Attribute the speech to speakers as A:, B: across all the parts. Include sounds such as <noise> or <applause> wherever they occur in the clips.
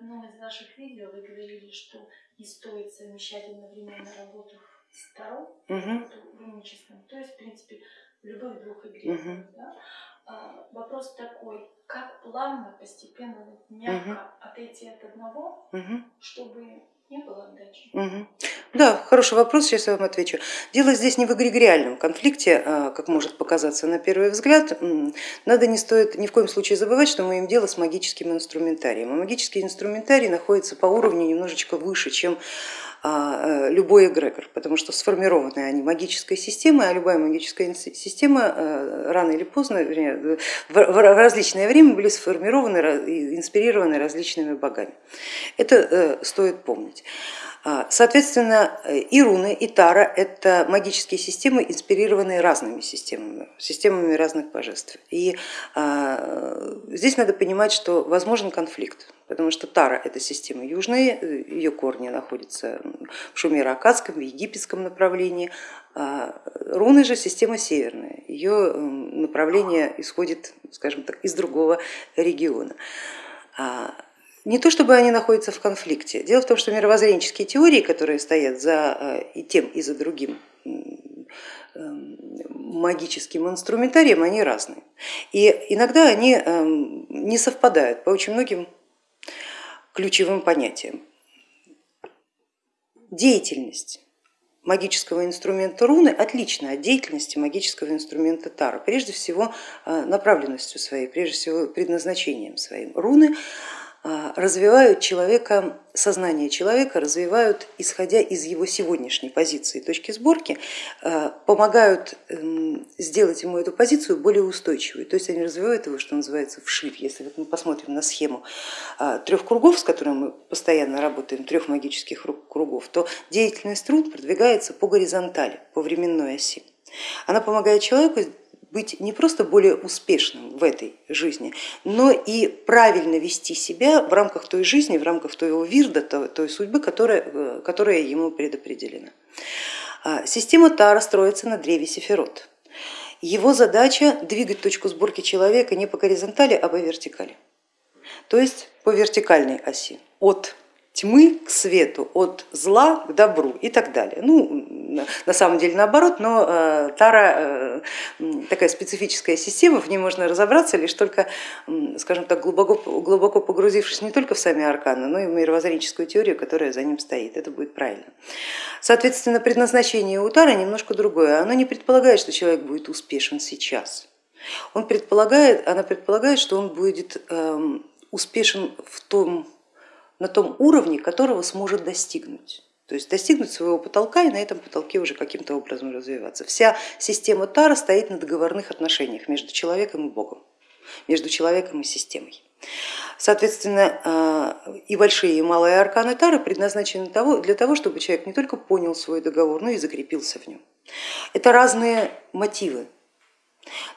A: одном из ваших видео вы говорили, что не стоит совмещать одновременно работу с Таро,
B: Мгм.
A: руническим, то есть, в принципе, в любых двух эгрегорах.
B: Мгм.
A: Да? А, вопрос такой, как плавно, постепенно, мягко отойти от одного,
B: Мгм.
A: чтобы
B: Мгм. Да, хороший вопрос, сейчас я вам отвечу. Дело здесь не в эгрегориальном конфликте, а, как может показаться на первый взгляд. Надо не стоит ни в коем случае забывать, что мы имеем дело с магическим инструментарием. А магический инструментарий находится по уровню немножечко выше, чем любой эгрегор, потому что сформированы они магической системой, а любая магическая система э, рано или поздно, вернее, в в различное время были сформированы и инспирированы различными богами. Это э, стоит помнить. А, Соответственно, э, и руны, и тара это магические системы, инспирированные разными системами, системами разных божеств. И а, здесь надо понимать, что возможен конфликт, потому что тара это система южная, э, ее корни находятся в шумеро-акадском, в египетском направлении, а руны же система северная, ее направление исходит, скажем так, из другого региона. Не то чтобы они находятся в конфликте. Дело в том, что мировоззренческие теории, которые стоят за э, и тем, и за другим магическим инструментарием, они разные. И иногда они эм, не совпадают по очень многим ключевым понятиям. Деятельность магического инструмента руны отлична от деятельности магического инструмента тара, прежде всего э, направленностью своей, прежде всего предназначением своим. Руны развивают человека, сознание человека развивают, исходя из его сегодняшней позиции, точки сборки, а, помогают эм, сделать ему эту позицию более устойчивой. То есть они развивают его, что называется, вширь. Если мы посмотрим на схему а, трех кругов, с которыми мы постоянно работаем, трех магических кругов, то деятельность руд продвигается по горизонтали, по временной оси. Она помогает человеку быть не просто более успешным в этой жизни, но и правильно вести себя в рамках той жизни, в рамках того вирда, той судьбы, которая, э, которая ему предопределена. А, система Тара строится на древе Сефирот. Его задача двигать точку сборки человека не по горизонтали, а по вертикали, то есть по вертикальной оси, от тьмы к свету, от зла к добру и так далее. Ну, на самом деле наоборот, но э, Тара э, такая специфическая система, в ней можно разобраться лишь только, скажем так, глубоко, глубоко погрузившись не только в сами арканы, но и в мировоззренческую теорию, которая за ним стоит. Это будет правильно. Соответственно, предназначение у Тары немножко другое. Оно не предполагает, что человек будет успешен сейчас. Он предполагает, она предполагает, что он будет эм, успешен в том на том уровне, которого сможет достигнуть. То есть достигнуть своего потолка и на этом потолке уже каким-то образом развиваться. Вся система Тара стоит на договорных отношениях между человеком и Богом, между человеком и системой. Соответственно, а, и большие, и малые арканы Тары предназначены для того, чтобы человек не только понял свой договор, но и закрепился в нем. Это разные мотивы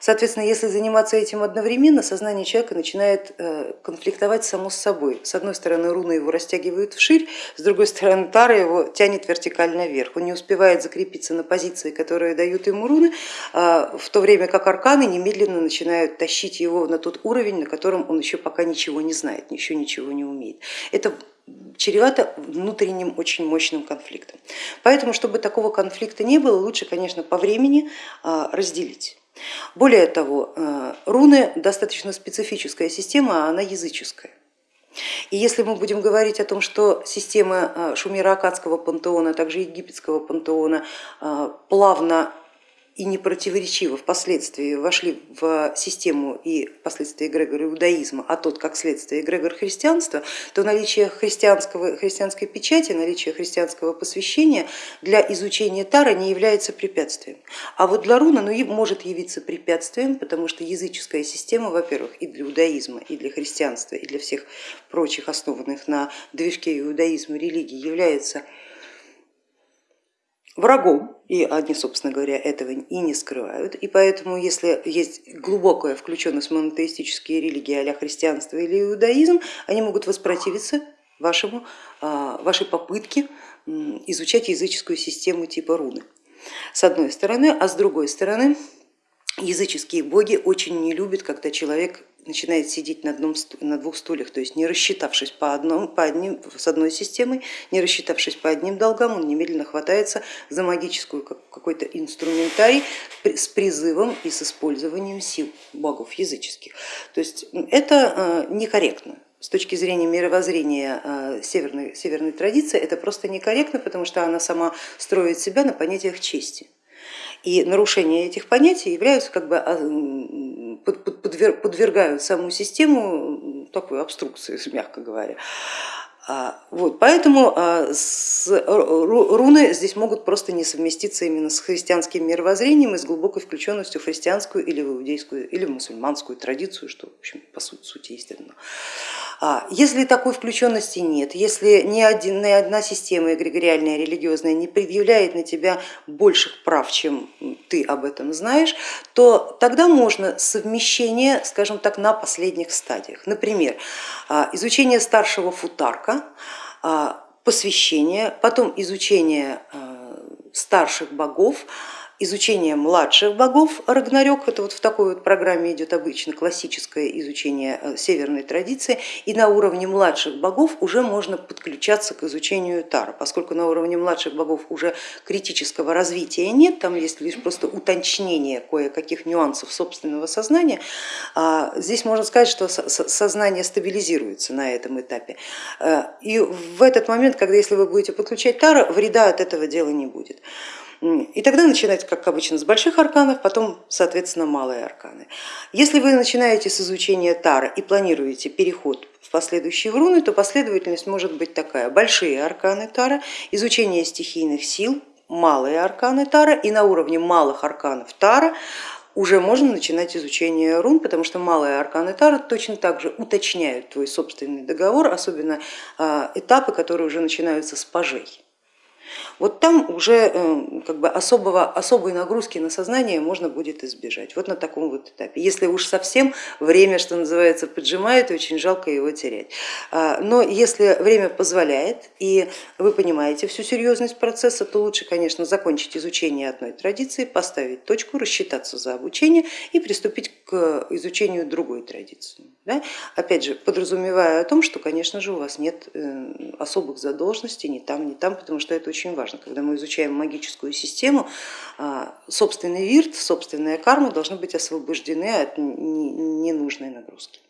B: Соответственно, если заниматься этим одновременно, сознание человека начинает э, конфликтовать само с собой. С одной стороны руны его растягивают вширь, с другой стороны тара его тянет вертикально вверх. Он не успевает закрепиться на позиции, которые дают ему руны, а, в то время как арканы немедленно начинают тащить его на тот уровень, на котором он еще пока ничего не знает, еще ничего не умеет. Это чревато внутренним очень мощным конфликтом. Поэтому, чтобы такого конфликта не было, лучше, конечно, по времени а, разделить. Более того, э, руны достаточно специфическая система, а она языческая. И если мы будем говорить о том, что система э, шумеро-акадского пантеона, а также египетского пантеона э, плавно и непротиворечиво впоследствии вошли в систему и впоследствии эгрегора иудаизма, а тот как следствие эгрегор христианства, то наличие христианского, христианской печати, наличие христианского посвящения для изучения Тара не является препятствием. А вот для руна ну, может явиться препятствием, потому что языческая система, во-первых, и для иудаизма, и для христианства, и для всех прочих основанных на движке иудаизма религий является врагом, и они, собственно говоря, этого и не скрывают. И поэтому, если есть глубокая включенность в монотеистические религии а христианство или иудаизм, они могут воспротивиться вашему, а, вашей попытке изучать языческую систему типа руны, с одной стороны, а с другой стороны, языческие боги очень не любят, когда человек начинает сидеть на, одном, на двух стульях, то есть не рассчитавшись по одному, по одним, с одной системой, не рассчитавшись по одним долгам, он немедленно хватается за магическую какой-то инструментарий с призывом и с использованием сил богов языческих. То есть это э, некорректно с точки зрения мировоззрения э, северной, северной традиции это просто некорректно, потому что она сама строит себя на понятиях чести. И нарушение этих понятий являются как бы а, подвергают саму систему такой обструкции, <laughs> мягко говоря. А, вот, поэтому а, с, руны здесь могут просто не совместиться именно с христианским мировоззрением и с глубокой включенностью в христианскую или в иудейскую или в мусульманскую традицию, что в общем, по сути, сути естественно. А, если такой включенности нет, если ни, один, ни одна система эгрегориальная, религиозная не предъявляет на тебя больших прав, чем ты об этом знаешь, то тогда можно совмещение, скажем так, на последних стадиях. Например, а, изучение старшего футарка, а, посвящение, потом изучение старших богов, изучение младших богов Рагнарёк, это вот в такой вот программе идет обычно классическое изучение э, северной традиции, и на уровне младших богов уже можно подключаться к изучению Тара, поскольку на уровне младших богов уже критического развития нет, там есть лишь просто уточнение кое-каких нюансов собственного сознания, а здесь можно сказать, что сознание стабилизируется на этом этапе. Э, и в этот момент, когда если вы будете подключать Тара, вреда от этого дела не будет. И тогда начинать, как обычно, с больших арканов, потом, соответственно, малые арканы. Если вы начинаете с изучения Тара и планируете переход в последующие руны, то последовательность может быть такая. Большие арканы Тара, изучение стихийных сил, малые арканы Тара и на уровне малых арканов Тара уже можно начинать изучение рун, потому что малые арканы Тара точно так же уточняют твой собственный договор, особенно а, этапы, которые уже начинаются с пажей. Вот там уже э, как бы особого, особой нагрузки на сознание можно будет избежать, вот на таком вот этапе. Если уж совсем время, что называется, поджимает, очень жалко его терять. А, но если время позволяет и вы понимаете всю серьезность процесса, то лучше, конечно, закончить изучение одной традиции, поставить точку, рассчитаться за обучение и приступить к изучению другой традиции. Да? Опять же, подразумевая о том, что, конечно же, у вас нет э, особых задолженностей ни там, ни там, потому что это очень важно. Когда мы изучаем магическую систему, а, собственный вирт, собственная карма должны быть освобождены от ненужной нагрузки.